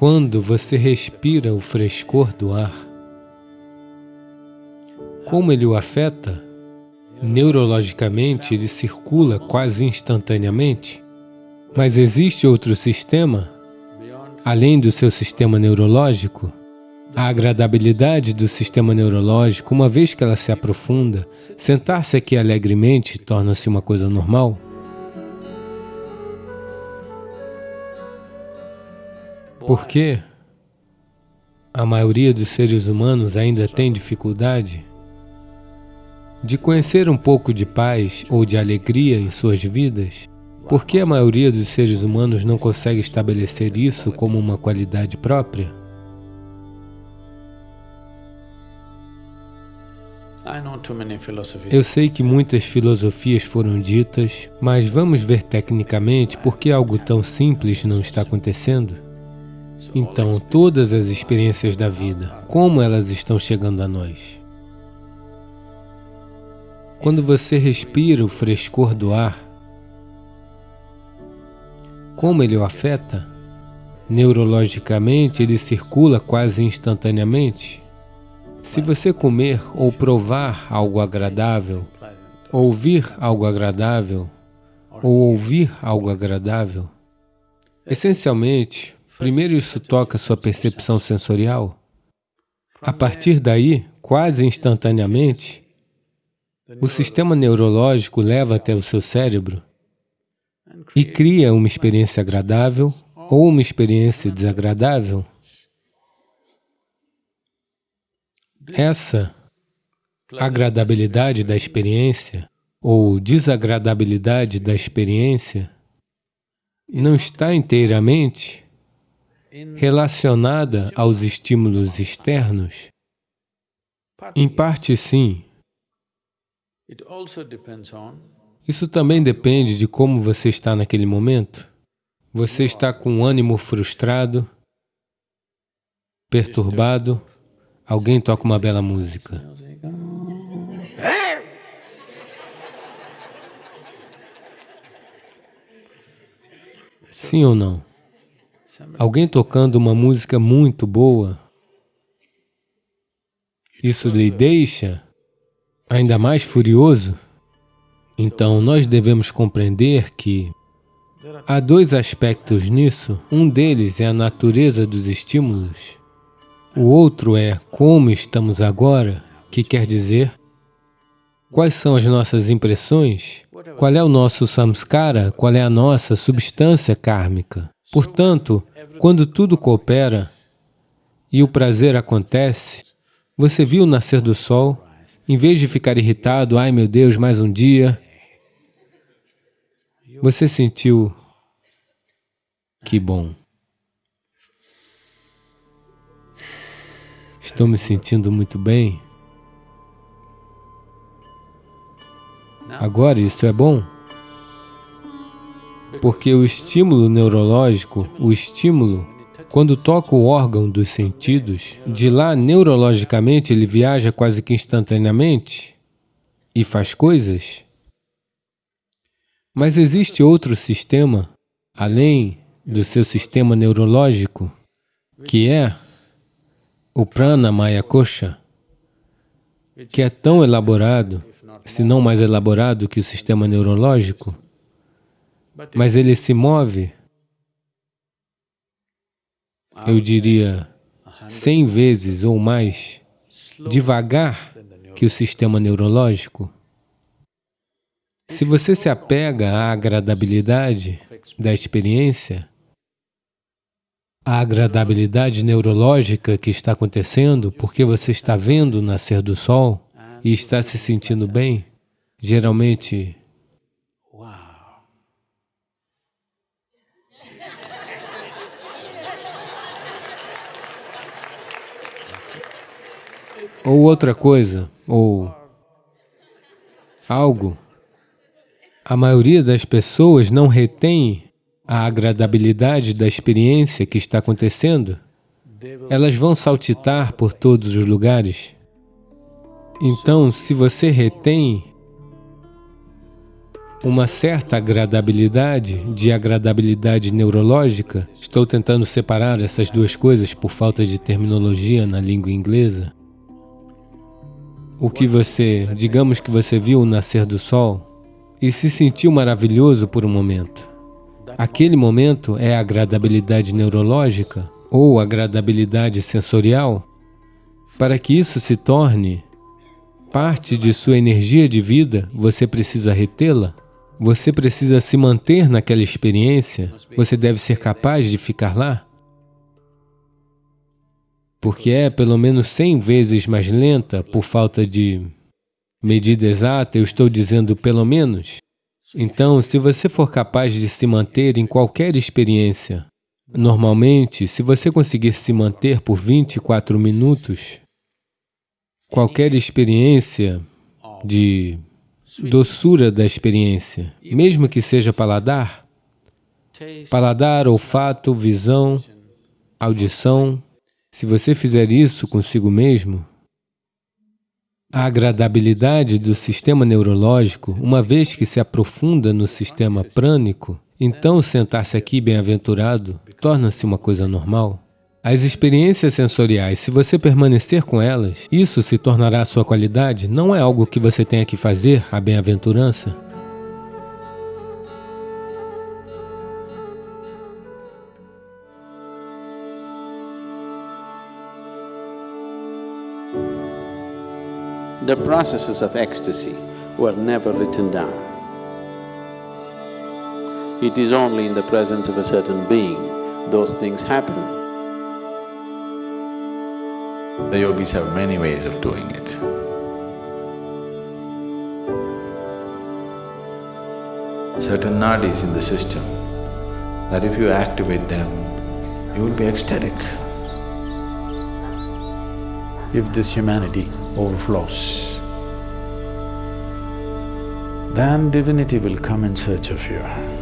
Quando você respira o frescor do ar, como ele o afeta? Neurologicamente, ele circula quase instantaneamente, mas existe outro sistema, além do seu sistema neurológico? A agradabilidade do sistema neurológico, uma vez que ela se aprofunda, sentar-se aqui alegremente torna-se uma coisa normal? Por que a maioria dos seres humanos ainda tem dificuldade de conhecer um pouco de paz ou de alegria em suas vidas? Por que a maioria dos seres humanos não consegue estabelecer isso como uma qualidade própria? Eu sei que muitas filosofias foram ditas, mas vamos ver tecnicamente por que algo tão simples não está acontecendo? Então, todas as experiências da vida, como elas estão chegando a nós? Quando você respira o frescor do ar, como ele o afeta? Neurologicamente, ele circula quase instantaneamente. Se você comer ou provar algo agradável, ouvir algo agradável, ou ouvir algo agradável, essencialmente, Primeiro isso toca sua percepção sensorial. A partir daí, quase instantaneamente, o sistema neurológico leva até o seu cérebro e cria uma experiência agradável ou uma experiência desagradável. Essa agradabilidade da experiência ou desagradabilidade da experiência não está inteiramente relacionada aos estímulos externos? Em parte, sim. Isso também depende de como você está naquele momento. Você está com um ânimo frustrado, perturbado, alguém toca uma bela música. Sim ou não? Alguém tocando uma música muito boa, isso lhe deixa ainda mais furioso? Então, nós devemos compreender que há dois aspectos nisso. Um deles é a natureza dos estímulos. O outro é como estamos agora, que quer dizer quais são as nossas impressões, qual é o nosso samskara, qual é a nossa substância kármica. Portanto, quando tudo coopera e o prazer acontece, você viu o nascer do sol, em vez de ficar irritado, ai meu Deus, mais um dia, você sentiu, que bom. Estou me sentindo muito bem. Agora isso é bom? Porque o estímulo neurológico, o estímulo, quando toca o órgão dos sentidos, de lá, neurologicamente, ele viaja quase que instantaneamente e faz coisas. Mas existe outro sistema, além do seu sistema neurológico, que é o prana maya kosha, que é tão elaborado, se não mais elaborado que o sistema neurológico, mas ele se move, eu diria, cem vezes ou mais devagar que o sistema neurológico. Se você se apega à agradabilidade da experiência, a agradabilidade neurológica que está acontecendo porque você está vendo o nascer do sol e está se sentindo bem, geralmente ou outra coisa, ou algo, a maioria das pessoas não retém a agradabilidade da experiência que está acontecendo, elas vão saltitar por todos os lugares. Então, se você retém uma certa agradabilidade de agradabilidade neurológica. Estou tentando separar essas duas coisas por falta de terminologia na língua inglesa. O que você, digamos que você viu o nascer do sol e se sentiu maravilhoso por um momento. Aquele momento é agradabilidade neurológica ou agradabilidade sensorial. Para que isso se torne parte de sua energia de vida, você precisa retê-la. Você precisa se manter naquela experiência, você deve ser capaz de ficar lá. Porque é pelo menos 100 vezes mais lenta por falta de medida exata, eu estou dizendo pelo menos. Então, se você for capaz de se manter em qualquer experiência, normalmente, se você conseguir se manter por 24 minutos, qualquer experiência de doçura da experiência, mesmo que seja paladar, paladar, olfato, visão, audição, se você fizer isso consigo mesmo, a agradabilidade do sistema neurológico, uma vez que se aprofunda no sistema prânico, então sentar-se aqui bem-aventurado torna-se uma coisa normal. As experiências sensoriais, se você permanecer com elas, isso se tornará sua qualidade, não é algo que você tenha que fazer, a bem-aventurança. The processes of ecstasy were never written down. It is only in the presence of a certain being those things happen. The yogis have many ways of doing it. Certain nadis in the system, that if you activate them, you will be ecstatic. If this humanity overflows, then divinity will come in search of you.